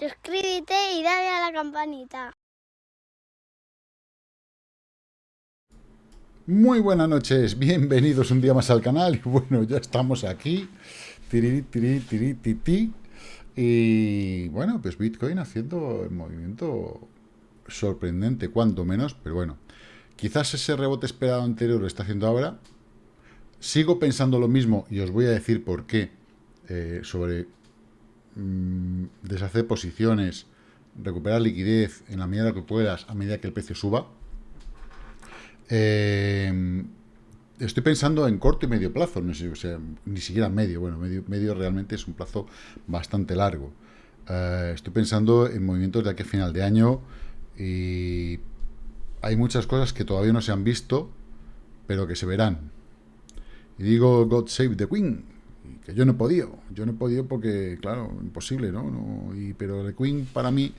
suscríbete y dale a la campanita. Muy buenas noches, bienvenidos un día más al canal. Y bueno, ya estamos aquí. Tiri, tiri, tiri, tiri, Y bueno, pues Bitcoin haciendo el movimiento sorprendente, cuanto menos, pero bueno. Quizás ese rebote esperado anterior lo está haciendo ahora. Sigo pensando lo mismo y os voy a decir por qué. Eh, sobre mm, deshacer posiciones, recuperar liquidez en la medida que puedas a medida que el precio suba. Eh, estoy pensando en corto y medio plazo, no sé, o sea, ni siquiera medio, bueno, medio, realmente es un plazo bastante largo. Eh, estoy pensando en movimientos de aquí final de año y hay muchas cosas que todavía no se han visto, pero que se verán. Y digo, God save the Queen, que yo no he podido, yo no he podido porque, claro, imposible, ¿no? no y, pero The Queen para mí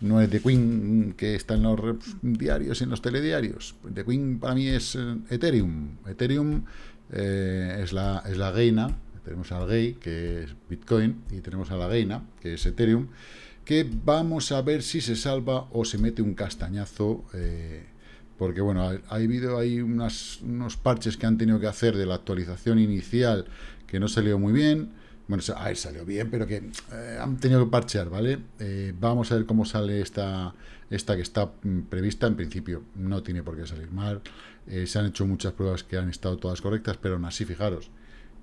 no es The Queen que está en los diarios, en los telediarios. The Queen para mí es eh, Ethereum. Ethereum eh, es, la, es la reina, tenemos al gay, que es Bitcoin, y tenemos a la reina, que es Ethereum, que vamos a ver si se salva o se mete un castañazo, eh, porque bueno, ha, habido ahí unos parches que han tenido que hacer de la actualización inicial que no salió muy bien, bueno, a ver, salió bien, pero que eh, han tenido que parchear, ¿vale? Eh, vamos a ver cómo sale esta, esta que está mm, prevista. En principio no tiene por qué salir mal. Eh, se han hecho muchas pruebas que han estado todas correctas, pero aún así, fijaros,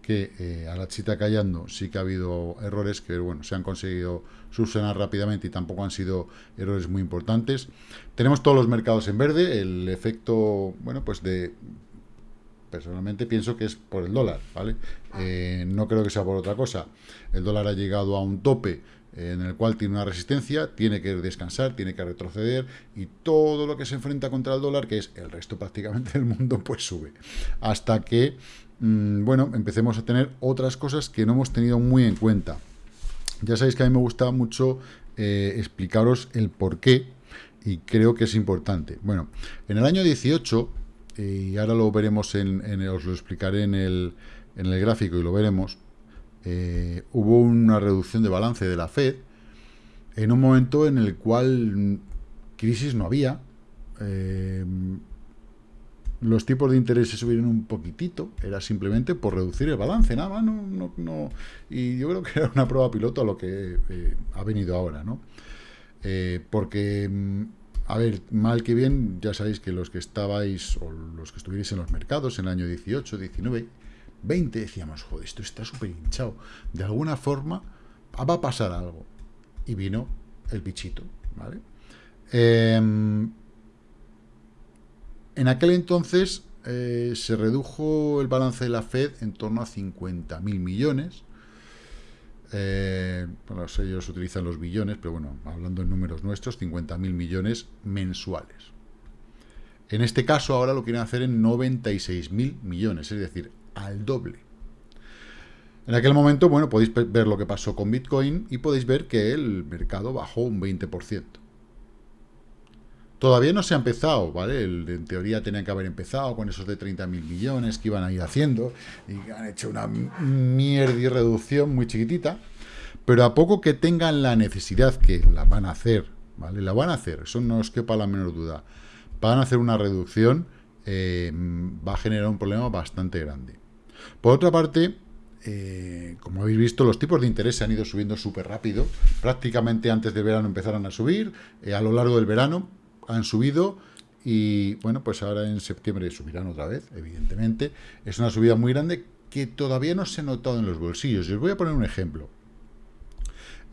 que a la chita callando sí que ha habido errores que, bueno, se han conseguido subsanar rápidamente y tampoco han sido errores muy importantes. Tenemos todos los mercados en verde, el efecto, bueno, pues de personalmente pienso que es por el dólar, ¿vale? Eh, no creo que sea por otra cosa. El dólar ha llegado a un tope en el cual tiene una resistencia, tiene que descansar, tiene que retroceder y todo lo que se enfrenta contra el dólar, que es el resto prácticamente del mundo, pues sube. Hasta que, mm, bueno, empecemos a tener otras cosas que no hemos tenido muy en cuenta. Ya sabéis que a mí me gusta mucho eh, explicaros el por qué y creo que es importante. Bueno, en el año 18 y ahora lo veremos, en, os lo explicaré en el, en el gráfico y lo veremos, eh, hubo una reducción de balance de la Fed en un momento en el cual crisis no había, eh, los tipos de interés se subieron un poquitito, era simplemente por reducir el balance, nada más, no, no, y yo creo que era una prueba piloto a lo que eh, ha venido ahora, ¿no? porque mm, a ver, mal que bien, ya sabéis que los que estabais, o los que estuvierais en los mercados en el año 18, 19, 20, decíamos, joder, esto está súper hinchado. De alguna forma va a pasar algo. Y vino el bichito, ¿vale? Em, en aquel entonces eh, se redujo el balance de la Fed en torno a 50.000 millones, eh, ellos utilizan los billones, pero bueno, hablando en números nuestros, 50.000 millones mensuales. En este caso ahora lo quieren hacer en 96.000 millones, es decir, al doble. En aquel momento, bueno, podéis ver lo que pasó con Bitcoin y podéis ver que el mercado bajó un 20%. Todavía no se ha empezado, ¿vale? en teoría tenían que haber empezado con esos de 30.000 millones que iban a ir haciendo y han hecho una mierda y reducción muy chiquitita, pero a poco que tengan la necesidad, que la van a hacer, ¿vale? La van a hacer, eso no os quepa la menor duda. Van a hacer una reducción, eh, va a generar un problema bastante grande. Por otra parte, eh, como habéis visto, los tipos de interés se han ido subiendo súper rápido. Prácticamente antes de verano empezaron a subir. Eh, a lo largo del verano han subido y bueno, pues ahora en septiembre subirán otra vez, evidentemente. Es una subida muy grande que todavía no se ha notado en los bolsillos. Os voy a poner un ejemplo.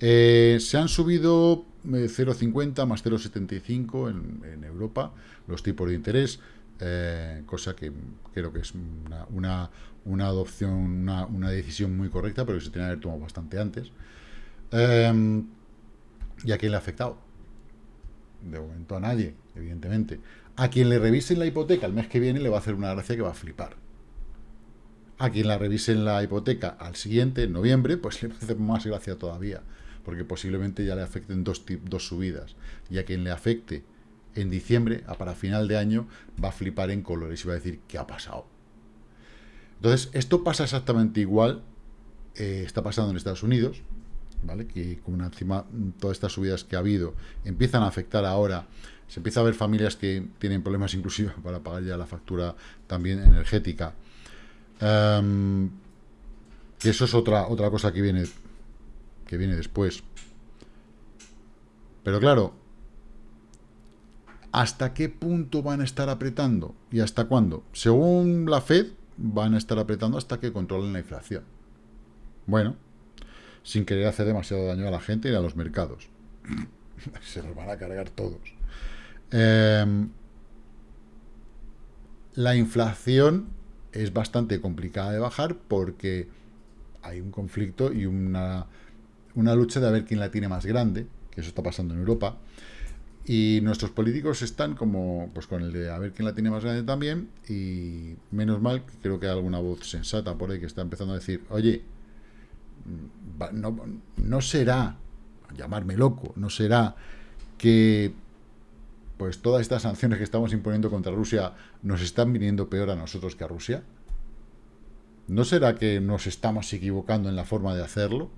Eh, se han subido 0,50 eh, más 0,75 en, Europa los tipos de interés, eh, cosa que creo que es una, una, adopción, una, una, decisión muy correcta, pero que se tiene que haber tomado bastante antes. ¿Y a quién le ha afectado? De momento a nadie, evidentemente. A quien le revisen la hipoteca el mes que viene le va a hacer una gracia que va a flipar. A quien la revisen la hipoteca al siguiente, en noviembre, pues le va a hacer más gracia todavía, porque posiblemente ya le afecten dos, dos subidas. Y a quien le afecte en diciembre, a para final de año, va a flipar en colores y va a decir, ¿qué ha pasado? Entonces, esto pasa exactamente igual, eh, está pasando en Estados Unidos, ¿vale? Que como encima todas estas subidas que ha habido empiezan a afectar ahora, se empieza a ver familias que tienen problemas inclusive para pagar ya la factura también energética. Em, eso es otra, otra cosa que viene, que viene después. Pero claro, ¿hasta qué punto van a estar apretando? ¿Y hasta cuándo? Según la Fed, van a estar apretando hasta que controlen la inflación. Bueno, sin querer hacer demasiado daño a la gente y a los mercados. Se los van a cargar todos. Em, la inflación es bastante complicada de bajar porque hay un conflicto y una, una lucha de a ver quién la tiene más grande, que eso está pasando en Europa. Y nuestros políticos están como, pues con el de a ver quién la tiene más grande también, y menos mal, creo que hay alguna voz sensata por ahí que está empezando a decir, oye, no, no será, llamarme loco, no será que pues todas estas sanciones que estamos imponiendo contra Rusia nos están viniendo peor a nosotros que a Rusia? ¿No será que nos estamos equivocando en la forma de hacerlo?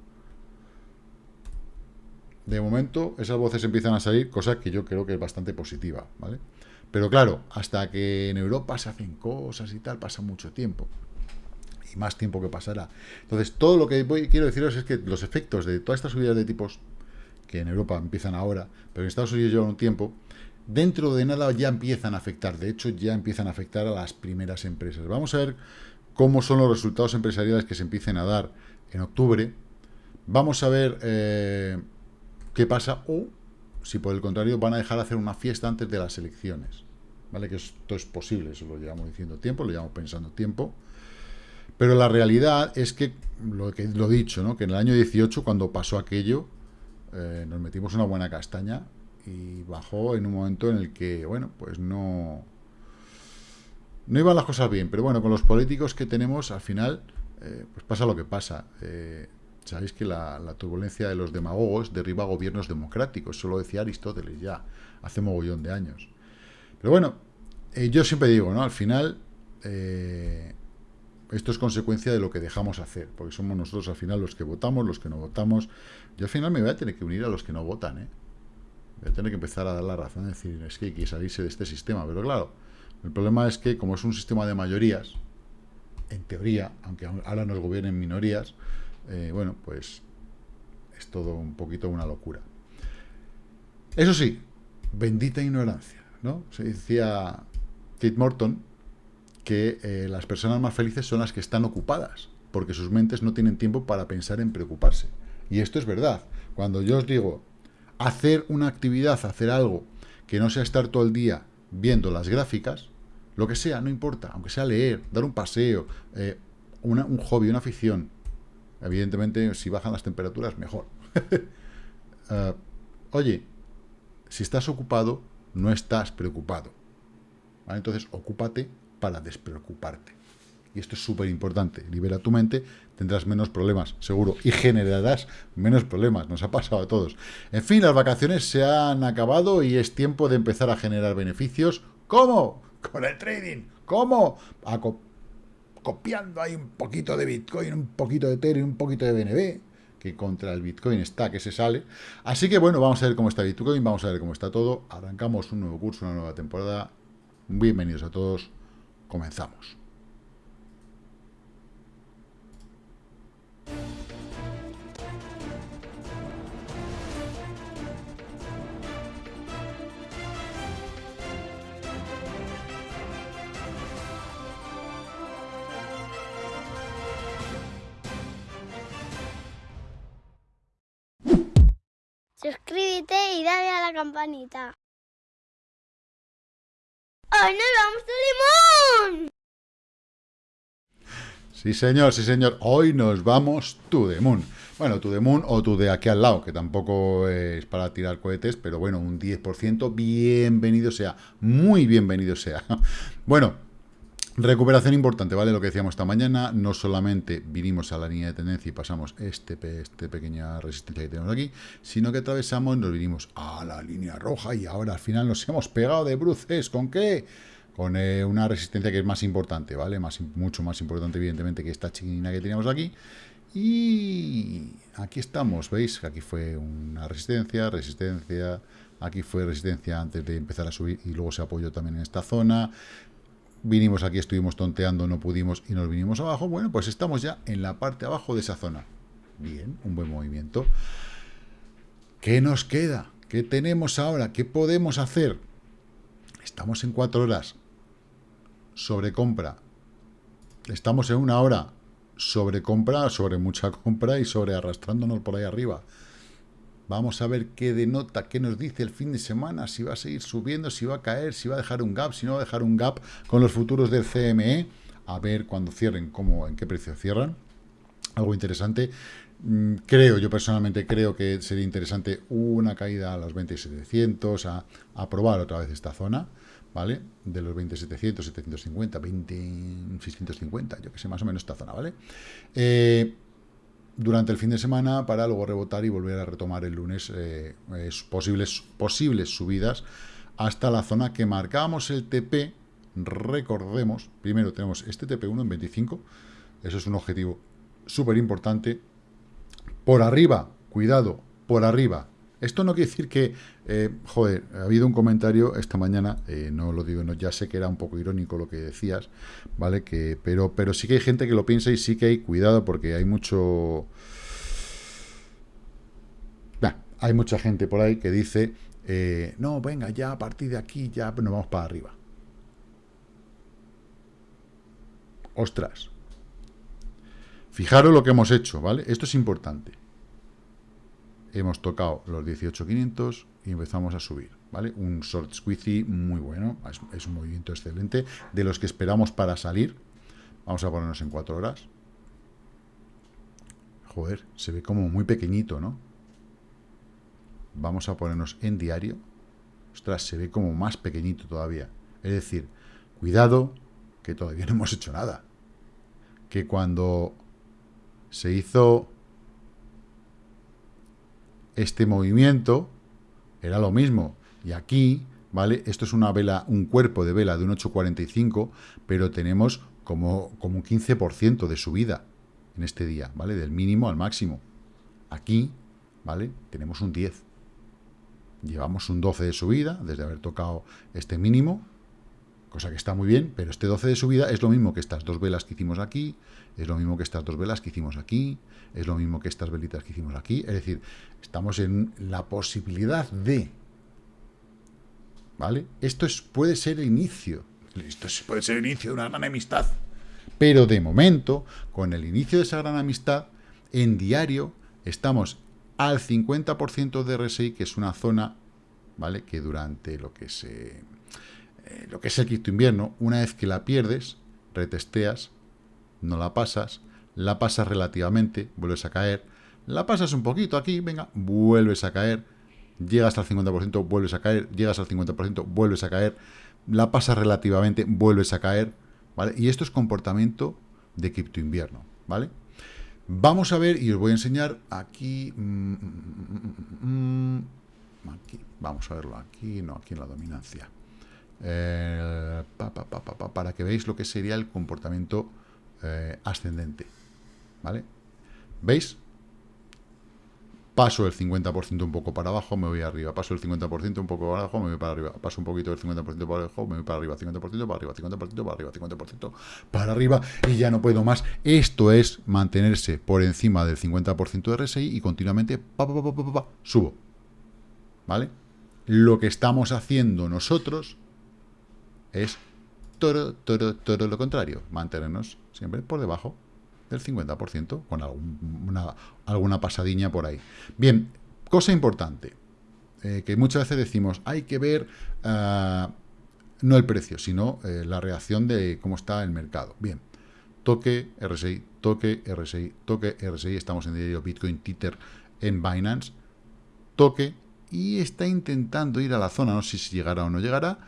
De momento, esas voces empiezan a salir, cosa que yo creo que es bastante positiva, ¿vale? Pero claro, hasta que en Europa se hacen cosas y tal, pasa mucho tiempo más tiempo que pasará. Entonces, todo lo que voy, quiero deciros es que los efectos de todas estas subidas de tipos, que en Europa empiezan ahora, pero en Estados Unidos llevan un tiempo, dentro de nada ya empiezan a afectar. De hecho, ya empiezan a afectar a las primeras empresas. Vamos a ver cómo son los resultados empresariales que se empiecen a dar en octubre. Vamos a ver eh, qué pasa o si por el contrario van a dejar de hacer una fiesta antes de las elecciones. ¿Vale? Que esto es posible, eso lo llevamos diciendo tiempo, lo llevamos pensando tiempo. Pero la realidad es que, lo que lo dicho, ¿no? que en el año 18, cuando pasó aquello, eh, nos metimos una buena castaña y bajó en un momento en el que, bueno, pues no... No iban las cosas bien, pero bueno, con los políticos que tenemos, al final, eh, pues pasa lo que pasa. Eh, sabéis que la, turbulencia de los demagogos derriba gobiernos democráticos, eso lo decía Aristóteles ya, hace mogollón de años. Pero bueno, yo siempre digo, ¿no? Al final, esto es consecuencia de lo que dejamos hacer, porque somos nosotros al final los que votamos, los que no votamos. Yo al final me voy a tener que unir a los que no votan, ¿eh? Voy a tener que empezar a dar la razón, decir, es que hay que salirse de este sistema. Pero claro, el problema es que como es un sistema de mayorías, en teoría, aunque ahora nos gobiernen minorías, eh, bueno, pues es todo un poquito una locura. Eso sí, bendita ignorancia, ¿no? Se decía Kate Morton, que eh, las personas más felices son las que están ocupadas, porque sus mentes no tienen tiempo para pensar en preocuparse. Y esto es verdad. Cuando yo os digo hacer una actividad, hacer algo que no sea estar todo el día viendo las gráficas, lo que sea, no importa, aunque sea leer, dar un paseo, eh, un hobby, una afición. Evidentemente, si bajan las temperaturas, mejor. Eh, oye, si estás ocupado, no estás preocupado. Entonces, ocúpate para despreocuparte. Y esto es súper importante. Libera tu mente, tendrás menos problemas, seguro. Y generarás menos problemas. Nos ha pasado a todos. En fin, las vacaciones se han acabado y es tiempo de empezar a generar beneficios. ¿Cómo? Con el trading. ¿Cómo? copiando ahí un poquito de Bitcoin, un poquito de Ethereum, un poquito de BNB, que contra el Bitcoin está que se sale. Así que bueno, vamos a ver cómo está Bitcoin, vamos a ver cómo está todo. Arrancamos un nuevo curso, una nueva temporada. Bienvenidos a todos. Comenzamos. Suscríbete y dale a la campanita. ¡Hoy nos vamos a Limón! Sí, señor, sí, señor. Hoy nos vamos moon. Bueno, moon o to de aquí al lado, que tampoco es para tirar cohetes, pero bueno, un 10%, bienvenido sea, muy bienvenido sea. Bueno, Recuperación importante, ¿vale? Lo que decíamos esta mañana, no solamente vinimos a la línea de tendencia y pasamos este, este pequeña resistencia que tenemos aquí, sino que atravesamos, nos vinimos a la línea roja y ahora al final nos hemos pegado de bruces. ¿Con qué? Con eh, una resistencia que es más importante, ¿vale? Mucho más importante, evidentemente, que esta chiquinina que teníamos aquí. Y aquí estamos, ¿veis? Aquí fue una resistencia, resistencia, aquí fue resistencia antes de empezar a subir y luego se apoyó también en esta zona. Vinimos aquí, estuvimos tonteando, no pudimos y nos vinimos abajo. Bueno, pues estamos ya en la parte abajo de esa zona. Bien, un buen movimiento. ¿Qué nos queda? ¿Qué tenemos ahora? ¿Qué podemos hacer? Estamos en cuatro horas. Sobre compra. Estamos en una hora sobre compra, sobre mucha compra y sobre arrastrándonos por ahí arriba. Vamos a ver qué denota, qué nos dice el fin de semana, si va a seguir subiendo, si va a caer, si va a dejar un gap, si no va a dejar un gap con los futuros del CME. A ver cuando cierren, cómo, en qué precio cierran. Algo interesante. Mm, creo, yo personalmente creo que sería interesante una caída a los 20.700, a, a probar otra vez esta zona. ¿Vale? De los 20.700, 750, 20.650, yo que sé, más o menos esta zona, ¿vale? Eh, durante el fin de semana para luego rebotar y volver a retomar el lunes eh, posibles, posibles subidas hasta la zona que marcábamos el TP, recordemos, primero tenemos este TP1 en 25, eso es un objetivo súper importante, por arriba, cuidado, por arriba, esto no quiere decir que, eh, joder, ha habido un comentario esta mañana, eh, no lo digo, no, ya sé que era un poco irónico lo que decías, ¿vale? Que, pero, pero sí que hay gente que lo piensa y sí que hay cuidado porque hay mucho... hay mucha gente por ahí que dice, eh, no, venga, ya a partir de aquí ya nos vamos para arriba. Ostras. Fijaros lo que hemos hecho, ¿vale? Esto es importante hemos tocado los 18.500 y empezamos a subir, ¿vale? Un short squeezy muy bueno, es, un movimiento excelente, de los que esperamos para salir. Vamos a ponernos en 4 horas. Joder, se ve como muy pequeñito, ¿no? Vamos a ponernos en diario. Ostras, se ve como más pequeñito todavía. Es decir, cuidado, que todavía no hemos hecho nada. Que cuando se hizo este movimiento era lo mismo. Y aquí, ¿vale? Esto es una vela, un cuerpo de vela de un 8.45, pero tenemos como, como un 15% de subida en este día, ¿vale? Del mínimo al máximo. Aquí, ¿vale? Tenemos un 10. Llevamos un 12 de subida desde haber tocado este mínimo, cosa que está muy bien, pero este 12 de subida es lo mismo que estas dos velas que hicimos aquí, es lo mismo que estas dos velas que hicimos aquí, es lo mismo que estas velitas que hicimos aquí, es decir, estamos en la posibilidad de, ¿vale? Esto es, puede ser el inicio, esto puede ser el inicio de una gran amistad, pero de momento, con el inicio de esa gran amistad, en diario estamos al 50% de RSI, que es una zona, ¿vale? Que durante lo que se eh, lo que es el quinto invierno, una vez que la pierdes, retesteas, no la pasas, la pasas relativamente, vuelves a caer, la pasas un poquito aquí, venga, vuelves a caer, llegas al 50%, vuelves a caer, llegas al 50%, vuelves a caer, la pasas relativamente, vuelves a caer, ¿vale? Y esto es comportamiento de cripto invierno, ¿vale? Vamos a ver, y os voy a enseñar aquí, mm, mm, mm, aquí, vamos a verlo aquí, no, aquí en la dominancia. Eh, para que veáis lo que sería el comportamiento eh, ascendente. ¿Vale? ¿Veis? Paso el 50% un poco para abajo, me voy arriba. Paso el 50% un poco para abajo, me voy para arriba. Paso un poquito del 50% para abajo, me voy para arriba. 50% para arriba, 50% para arriba, 50% para arriba. Y ya no puedo más. Esto es mantenerse por encima del 50% de RSI y continuamente subo. ¿Vale? Lo que estamos haciendo nosotros es todo, lo contrario, mantenernos siempre por debajo del 50%, con alguna, alguna pasadiña por ahí. Bien, cosa importante, eh, que muchas veces decimos, hay que ver ah, no el precio, sino eh, la reacción de cómo está el mercado. Bien, toque RSI, toque RSI, toque RSI, estamos en diario Bitcoin Tether en Binance, toque, y está intentando ir a la zona, no sé si llegará o no llegará,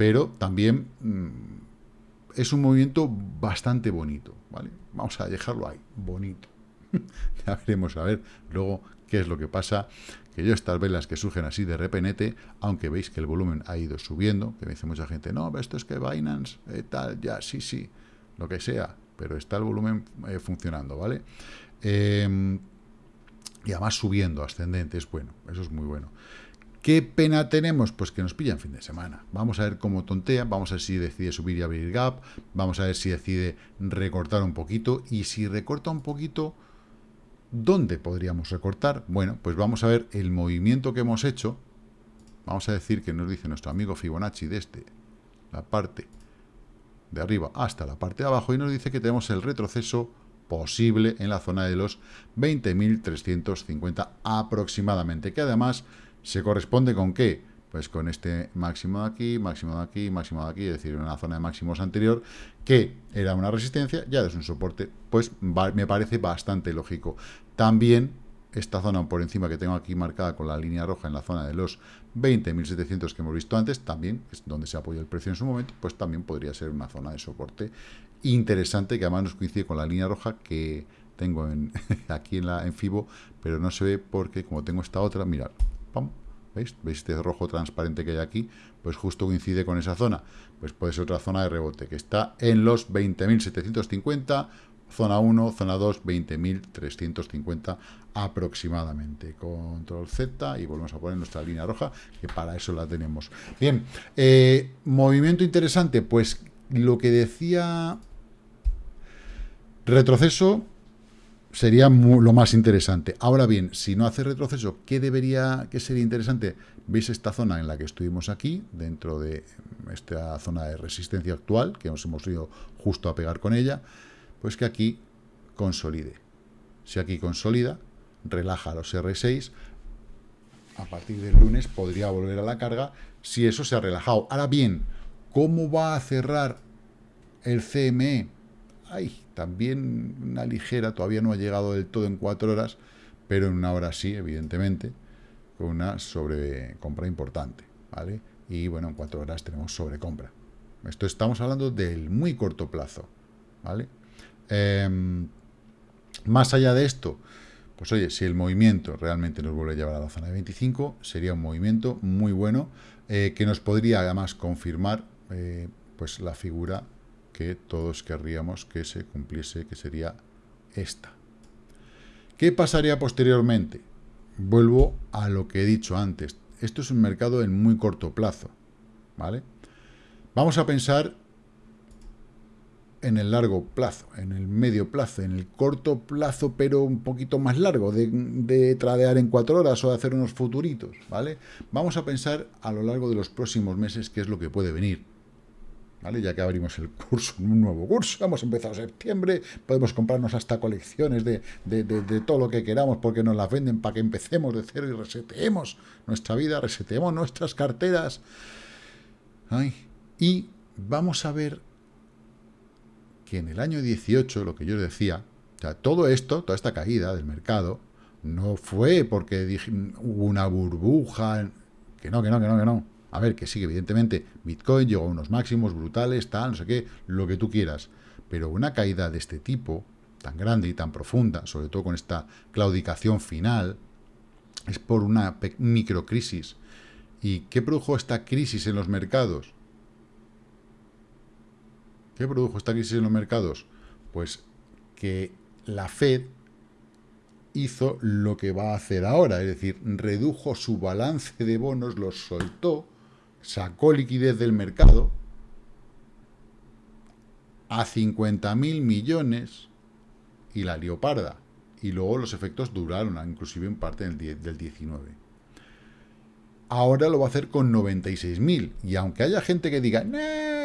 pero también mm, es un movimiento bastante bonito, ¿vale? Vamos a dejarlo ahí, bonito. ya veremos a ver luego qué es lo que pasa, que yo estas velas que surgen así de repente, aunque veis que el volumen ha ido subiendo, que me dice mucha gente, no, esto es que Binance, eh, tal, ya, sí, sí, lo que sea, pero está el volumen eh, funcionando, ¿vale? Em, y además subiendo, ascendente, es bueno, eso es muy bueno. ¿Qué pena tenemos? Pues que nos pillan fin de semana. Vamos a ver cómo tontea, vamos a ver si decide subir y abrir gap, vamos a ver si decide recortar un poquito, y si recorta un poquito, ¿dónde podríamos recortar? Bueno, pues vamos a ver el movimiento que hemos hecho, vamos a decir que nos dice nuestro amigo Fibonacci desde la parte de arriba hasta la parte de abajo, y nos dice que tenemos el retroceso posible en la zona de los 20.350 aproximadamente, que además ¿Se corresponde con qué? Pues con este máximo de aquí, máximo de aquí, máximo de aquí, es decir, una zona de máximos anterior, que era una resistencia, ya es un soporte, pues me parece bastante lógico. También esta zona por encima que tengo aquí marcada con la línea roja en la zona de los 20.700 que hemos visto antes, también es donde se apoya el precio en su momento, pues también podría ser una zona de soporte interesante que además nos coincide con la línea roja que tengo en, aquí en, la, en FIBO, pero no se ve porque como tengo esta otra, mirad, ¿Veis? ¿Veis este rojo transparente que hay aquí? Pues justo coincide con esa zona. Pues puede ser otra zona de rebote, que está en los 20.750, zona 1, zona 2, 20.350 aproximadamente. Control Z y volvemos a poner nuestra línea roja, que para eso la tenemos. Bien, eh, movimiento interesante, pues lo que decía retroceso sería lo más interesante. Ahora bien, si no hace retroceso, ¿qué debería, qué sería interesante? ¿Veis esta zona en la que estuvimos aquí, dentro de esta zona de resistencia actual, que nos hemos ido justo a pegar con ella? Pues que aquí consolide. Si aquí consolida, relaja los R6, a partir del lunes podría volver a la carga si eso se ha relajado. Ahora bien, ¿cómo va a cerrar el CME? También una ligera, todavía no ha llegado del todo en cuatro horas, pero en una hora sí, evidentemente, con una sobrecompra importante, ¿vale? Y bueno, en cuatro horas tenemos sobrecompra. Esto estamos hablando del muy corto plazo, ¿vale? Em, más allá de esto, pues oye, si el movimiento realmente nos vuelve a llevar a la zona de 25, sería un movimiento muy bueno, eh, que nos podría además confirmar eh, pues la figura que todos querríamos que se cumpliese, que sería esta. ¿Qué pasaría posteriormente? Vuelvo a lo que he dicho antes. Esto es un mercado en muy corto plazo, ¿vale? Vamos a pensar en el largo plazo, en el medio plazo, en el corto plazo, pero un poquito más largo, de, de, tradear en cuatro horas o de hacer unos futuritos, ¿vale? Vamos a pensar a lo largo de los próximos meses qué es lo que puede venir. Ya que abrimos el curso, un nuevo curso, hemos empezado septiembre, podemos comprarnos hasta colecciones de, todo lo que queramos porque nos las venden para que empecemos de cero y reseteemos nuestra vida, reseteemos nuestras carteras. y vamos a ver que en el año 18, lo que yo decía, todo esto, toda esta caída del mercado, no fue porque hubo una burbuja, que no, que no, que no, que no a ver, que sí, evidentemente Bitcoin llegó a unos máximos brutales, tal, no sé qué, lo que tú quieras. Pero una caída de este tipo, tan grande y tan profunda, sobre todo con esta claudicación final, es por una microcrisis. ¿Y qué produjo esta crisis en los mercados? ¿Qué produjo esta crisis en los mercados? Pues que la Fed hizo lo que va a hacer ahora, es decir, redujo su balance de bonos, los soltó, sacó liquidez del mercado a 50.000 millones y la leoparda. Y luego los efectos duraron, inclusive en parte del, del 19. Ahora lo va a hacer con 96.000. Y aunque haya gente que diga,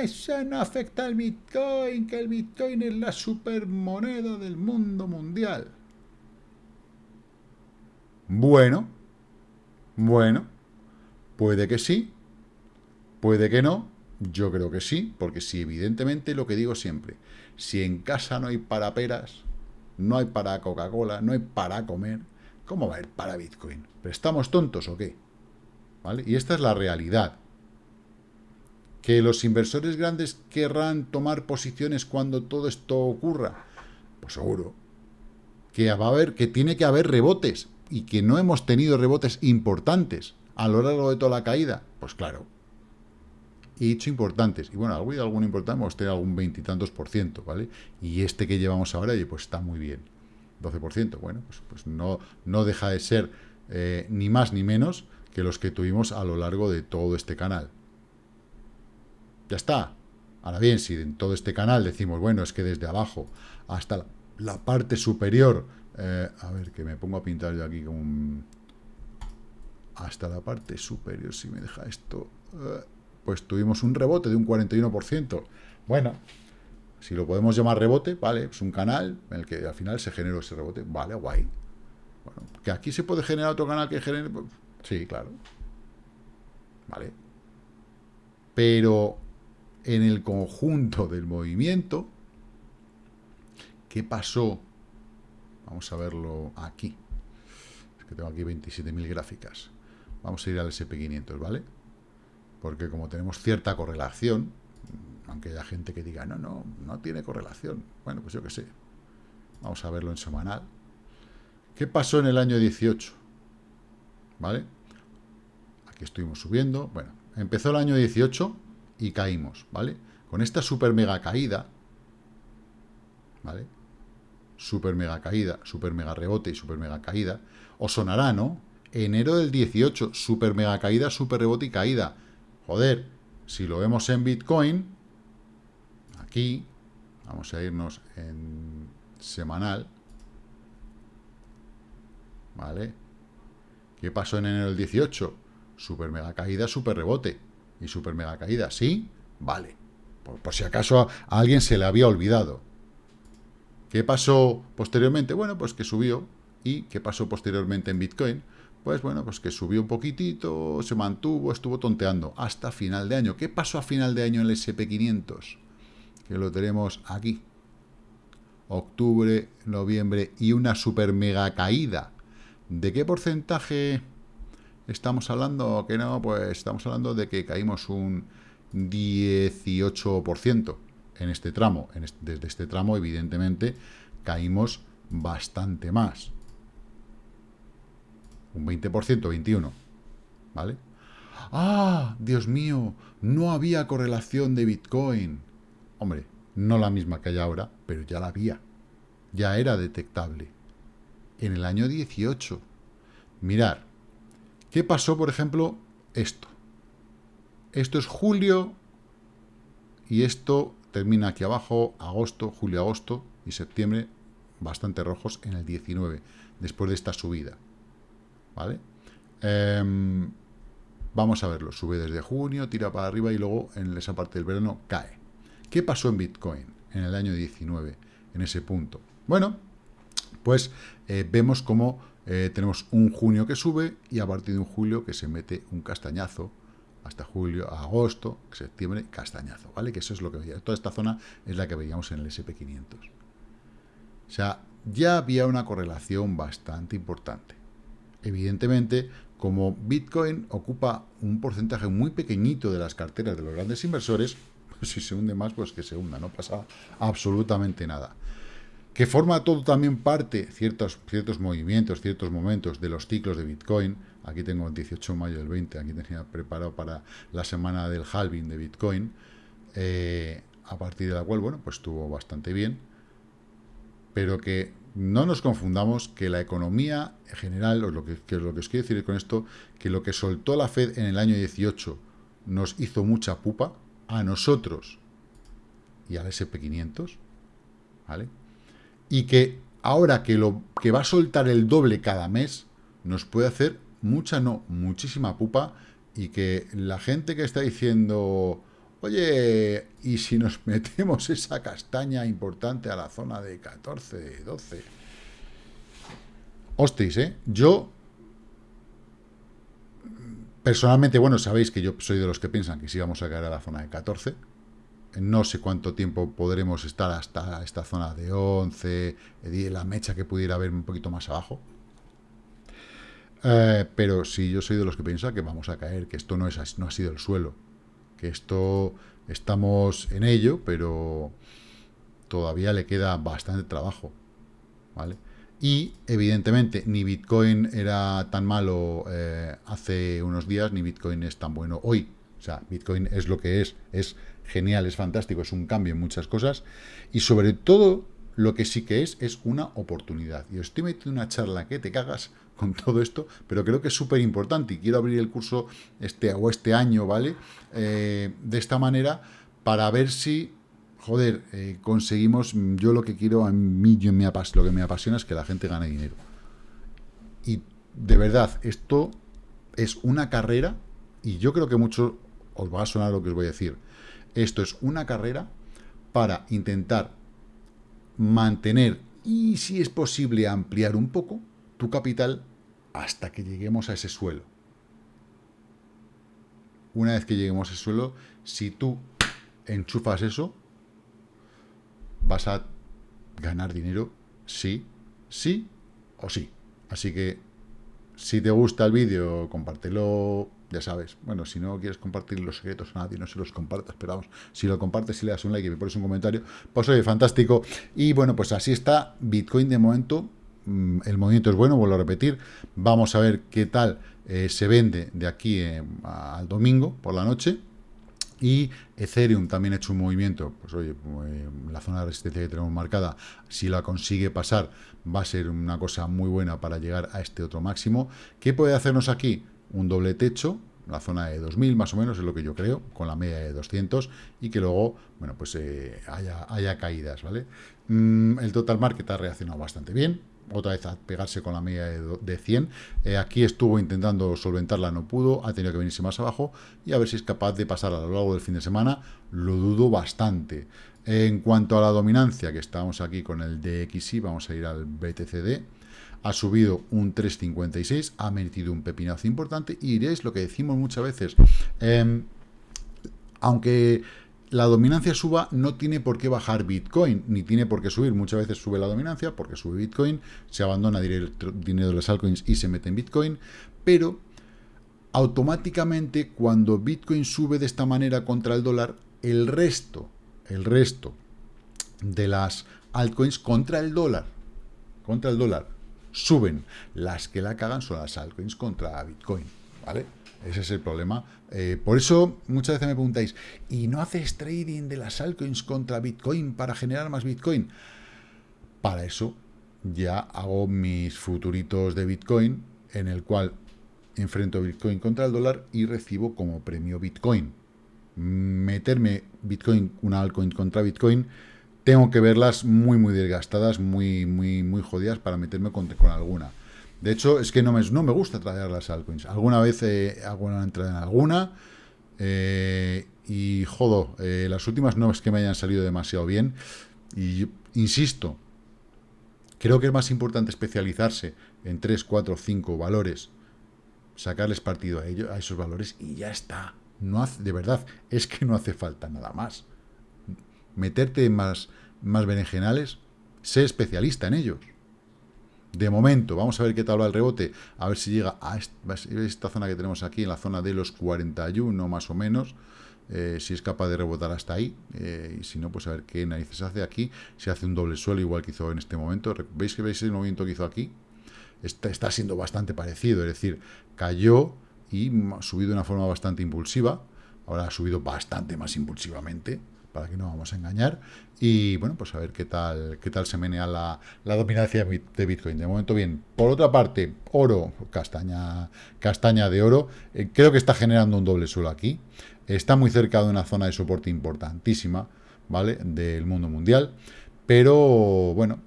eso no afecta al Bitcoin, que el Bitcoin es la supermoneda del mundo mundial. Bueno, bueno, puede que sí, Puede que no, yo creo que sí, porque si evidentemente lo que digo siempre, si en casa no hay para peras, no hay para Coca-Cola, no hay para comer, ¿cómo va a haber para Bitcoin? ¿Pero estamos tontos o qué? ¿Vale? Y esta es la realidad. ¿Que los inversores grandes querrán tomar posiciones cuando todo esto ocurra? Pues seguro. Que va a haber, que tiene que haber rebotes, y que no hemos tenido rebotes importantes a lo largo de toda la caída. Pues claro, he dicho importantes. Y bueno, algún, algún importante hemos tenido algún veintitantos por ciento, ¿vale? Y este que llevamos ahora, pues está muy bien. 12%. Bueno, pues, pues no, no deja de ser eh, ni más ni menos que los que tuvimos a lo largo de todo este canal. Ya está. Ahora bien, si en todo este canal decimos, bueno, es que desde abajo hasta la, parte superior, eh, a ver, que me pongo a pintar yo aquí con un, hasta la parte superior, si me deja esto, eh, pues tuvimos un rebote de un 41%. Bueno, si lo podemos llamar rebote, vale, es un canal en el que al final se generó ese rebote, vale, guay. Bueno, que aquí se puede generar otro canal que genere, sí, claro. Vale. Pero en el conjunto del movimiento, ¿qué pasó? Vamos a verlo aquí. Es que tengo aquí 27.000 gráficas. Vamos a ir al SP500, ¿vale? Porque como tenemos cierta correlación, aunque haya gente que diga, no, no, no tiene correlación. Bueno, pues yo qué sé. Vamos a verlo en semanal. ¿Qué pasó en el año 18? ¿Vale? Aquí estuvimos subiendo. Bueno, empezó el año 18 y caímos, ¿vale? Con esta super mega caída, ¿vale? Super mega caída, super mega rebote y super mega caída. Os sonará, ¿no? Enero del 18, super mega caída, super rebote y caída. Joder, si lo vemos en Bitcoin, aquí, vamos a irnos en semanal, ¿vale? ¿Qué pasó en enero del 18? Super mega caída, super rebote y super mega caída. ¿Sí? Vale. Por, si acaso a, a alguien se le había olvidado. ¿Qué pasó posteriormente? Bueno, pues que subió. ¿Y qué pasó posteriormente en Bitcoin? Pues bueno, pues que subió un poquitito, se mantuvo, estuvo tonteando hasta final de año. ¿Qué pasó a final de año en el SP500? Que lo tenemos aquí. Octubre, noviembre y una super mega caída. ¿De qué porcentaje estamos hablando? Que no, pues estamos hablando de que caímos un 18% en este tramo. desde este tramo, evidentemente, caímos bastante más un 20%, 21%, ¿vale? ¡Ah! Dios mío, no había correlación de Bitcoin. Hombre, no la misma que hay ahora, pero ya la había. Ya era detectable. En el año 18. Mirar, ¿qué pasó, por ejemplo, esto? Esto es julio y esto termina aquí abajo, agosto, julio, agosto y septiembre, bastante rojos en el 19, después de esta subida. ¿Vale? Em, vamos a verlo, sube desde junio, tira para arriba y luego en esa parte del verano cae. ¿Qué pasó en Bitcoin en el año 19, en ese punto? Bueno, pues eh, vemos cómo eh, tenemos un junio que sube y a partir de un julio que se mete un castañazo, hasta julio, agosto, septiembre, castañazo, ¿vale? Que eso es lo que veíamos. Toda esta zona es la que veíamos en el SP500. O sea, ya había una correlación bastante importante. Evidentemente, como Bitcoin ocupa un porcentaje muy pequeñito de las carteras de los grandes inversores, si se hunde más, pues que se hunda, no pasa absolutamente nada. Que forma todo también parte, ciertos, ciertos movimientos, ciertos momentos de los ciclos de Bitcoin. Aquí tengo el 18 de mayo del 20, aquí tenía preparado para la semana del halving de Bitcoin, eh, a partir de la cual, bueno, pues estuvo bastante bien, pero que no nos confundamos que la economía general, o lo que, lo que os quiero decir con esto, que lo que soltó la Fed en el año 18 nos hizo mucha pupa a nosotros y al SP500, ¿vale? Y que ahora que, lo, que va a soltar el doble cada mes, nos puede hacer mucha, no, muchísima pupa, y que la gente que está diciendo Oye, ¿y si nos metemos esa castaña importante a la zona de 14, 12? Hostis, ¿eh? Yo, personalmente, bueno, sabéis que yo soy de los que piensan que sí vamos a caer a la zona de 14. No sé cuánto tiempo podremos estar hasta esta zona de 11, la mecha que pudiera haber un poquito más abajo. Eh, pero sí, yo soy de los que piensa que vamos a caer, que esto no, es, no ha sido el suelo que esto estamos en ello, pero todavía le queda bastante trabajo, ¿vale? Y, evidentemente, ni Bitcoin era tan malo eh, hace unos días, ni Bitcoin es tan bueno hoy. O sea, Bitcoin es lo que es, es genial, es fantástico, es un cambio en muchas cosas. Y sobre todo, lo que sí que es, es una oportunidad. Y os estoy metiendo una charla que te cagas con todo esto, pero creo que es súper importante y quiero abrir el curso este o este año, ¿vale? Eh, de esta manera para ver si, joder, eh, conseguimos, yo lo que quiero, a mí yo me lo que me apasiona es que la gente gane dinero. Y de verdad, esto es una carrera, y yo creo que mucho os va a sonar lo que os voy a decir. Esto es una carrera para intentar mantener y, si es posible, ampliar un poco tu capital hasta que lleguemos a ese suelo. Una vez que lleguemos a ese suelo, si tú enchufas eso, vas a ganar dinero sí, sí o sí. Así que, si te gusta el vídeo, compártelo, ya sabes. Bueno, si no quieres compartir los secretos a nadie, no se los compartas, pero vamos, si lo compartes y le das un like y me pones un comentario, pues oye, fantástico. Y bueno, pues así está Bitcoin de momento. Mm, el movimiento es bueno, vuelvo a repetir. Vamos a ver qué tal eh, se vende de aquí eh, al domingo por la noche. Y Ethereum también ha hecho un movimiento, pues oye, la zona de resistencia que tenemos marcada, si la consigue pasar, va a ser una cosa muy buena para llegar a este otro máximo. ¿Qué puede hacernos aquí? Un doble techo, la zona de 2000 más o menos, es lo que yo creo, con la media de 200, y que luego, bueno, pues eh, haya, haya, caídas, ¿vale? Mm, el total market ha reaccionado bastante bien, otra vez a pegarse con la media de, 100. Eh, aquí estuvo intentando solventarla, no pudo, ha tenido que venirse más abajo y a ver si es capaz de pasar a lo largo del fin de semana, lo dudo bastante. En cuanto a la dominancia, que estamos aquí con el DXY, vamos a ir al BTCD, ha subido un 3,56, ha metido un pepinazo importante y diréis lo que decimos muchas veces, em, aunque la dominancia suba, no tiene por qué bajar Bitcoin, ni tiene por qué subir. Muchas veces sube la dominancia porque sube Bitcoin, se abandona dinero de las altcoins y se mete en Bitcoin, pero automáticamente cuando Bitcoin sube de esta manera contra el dólar, el resto, el resto de las altcoins contra el dólar, contra el dólar, suben. Las que la cagan son las altcoins contra Bitcoin, ¿vale? Ese es el problema. Eh, por eso muchas veces me preguntáis, ¿y no haces trading de las altcoins contra Bitcoin para generar más Bitcoin? Para eso ya hago mis futuritos de Bitcoin, en el cual enfrento Bitcoin contra el dólar y recibo como premio Bitcoin. Meterme Bitcoin, una altcoin contra Bitcoin, tengo que verlas muy, muy desgastadas, muy, muy, muy jodidas para meterme con, con alguna. De hecho, es que no me, no me gusta traer las altcoins. Alguna vez hago una entrada en alguna eh, y, jodo, eh, las últimas no es que me hayan salido demasiado bien. Y insisto, creo que es más importante especializarse en 3, 4, 5 valores, sacarles partido a, ellos, a esos valores y ya está. No hace, de verdad, es que no hace falta nada más. Meterte en más, más berenjenales, sé especialista en ellos. De momento, vamos a ver qué tal va el rebote, a ver si llega a esta zona que tenemos aquí, en la zona de los 41 más o menos, eh, si es capaz de rebotar hasta ahí, eh, y si no, pues a ver qué narices hace aquí, si hace un doble suelo igual que hizo en este momento, ¿veis que veis el movimiento que hizo aquí? Está, está siendo bastante parecido, es decir, cayó y ha subido de una forma bastante impulsiva, ahora ha subido bastante más impulsivamente, para que no vamos a engañar. Y bueno, pues a ver qué tal, qué tal se menea la, la dominancia de Bitcoin. De momento bien. Por otra parte, oro, castaña, castaña de oro, eh, creo que está generando un doble suelo aquí. Está muy cerca de una zona de soporte importantísima, ¿vale? Del mundo mundial. Pero, bueno,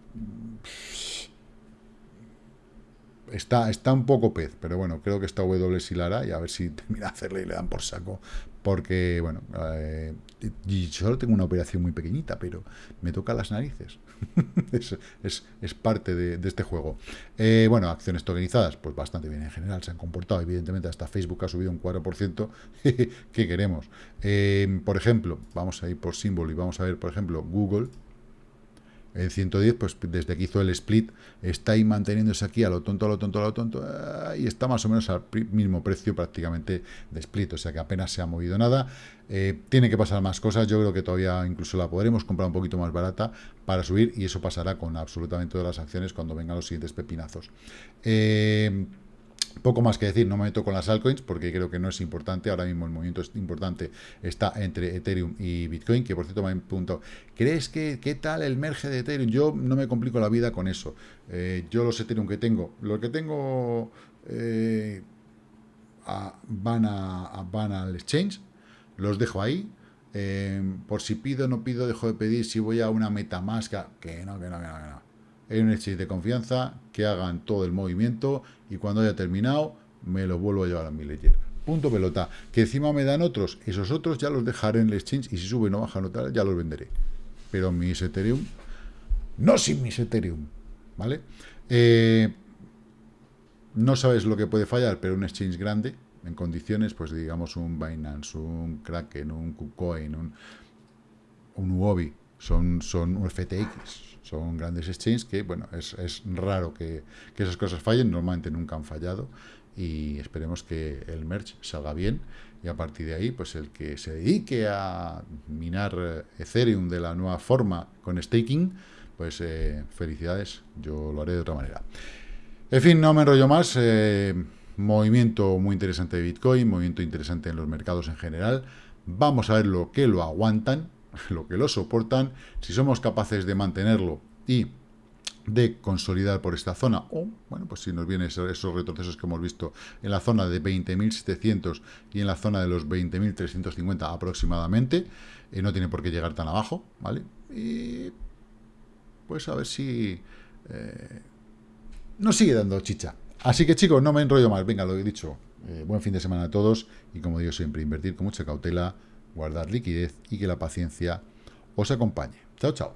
está, está un poco pez, pero bueno, creo que está W Silara y a ver si termina de hacerle y le dan por saco. Porque, bueno, eh, solo tengo una operación muy pequeñita, pero me toca las narices. es, es, parte de, este juego. Eh, bueno, acciones tokenizadas, pues bastante bien en general, se han comportado. Evidentemente, hasta Facebook ha subido un 4%. ¿Qué queremos? Eh, por ejemplo, vamos a ir por símbolo y vamos a ver, por ejemplo, Google el 110, pues desde que hizo el split, está ahí manteniéndose aquí a lo tonto, a lo tonto, a lo tonto, ah, y está más o menos al mismo precio prácticamente de split, o sea que apenas se ha movido nada. Eh, tiene que pasar más cosas, yo creo que todavía incluso la podremos comprar un poquito más barata para subir, y eso pasará con absolutamente todas las acciones cuando vengan los siguientes pepinazos. Eh, Poco más que decir, no me meto con las altcoins porque creo que no es importante. Ahora mismo el movimiento es importante está entre Ethereum y Bitcoin, que por cierto me han preguntado, ¿crees que qué tal el merge de Ethereum? Yo no me complico la vida con eso. Eh, yo los Ethereum que tengo, lo que tengo eh, van, a, van al exchange, los dejo ahí. Eh, por si pido no pido, dejo de pedir. Si voy a una MetaMask, que no, que no, que no, que no en un exchange de confianza, que hagan todo el movimiento y cuando haya terminado me los vuelvo a llevar a mi ledger. Punto pelota. Que encima me dan otros, esos otros ya los dejaré en el exchange y si sube no baja no ya los venderé. Pero mis Ethereum, no sin mis Ethereum, ¿vale? Eh, no sabes lo que puede fallar, pero un exchange grande, en condiciones, pues digamos un Binance, un Kraken, un KuCoin, un, un Huobi, son, son un FTX, son grandes exchanges que, bueno, es, raro que, esas cosas fallen, normalmente nunca han fallado y esperemos que el merch salga bien y a partir de ahí, pues el que se dedique a minar Ethereum de la nueva forma con staking, pues eh, felicidades, yo lo haré de otra manera. En fin, no me enrollo más, eh, movimiento muy interesante de Bitcoin, movimiento interesante en los mercados en general, vamos a ver lo que lo aguantan, lo que lo soportan, si somos capaces de mantenerlo y de consolidar por esta zona, o, bueno, pues si nos vienen esos, retrocesos que hemos visto en la zona de 20.700 y en la zona de los 20.350 aproximadamente, eh, no tiene por qué llegar tan abajo, ¿vale? Y pues a ver si eh, nos sigue dando chicha. Así que chicos, no me enrollo más, venga, lo he dicho, eh, buen fin de semana a todos y como digo siempre, invertir con mucha cautela, guardar liquidez y que la paciencia os acompañe. Chao, chao.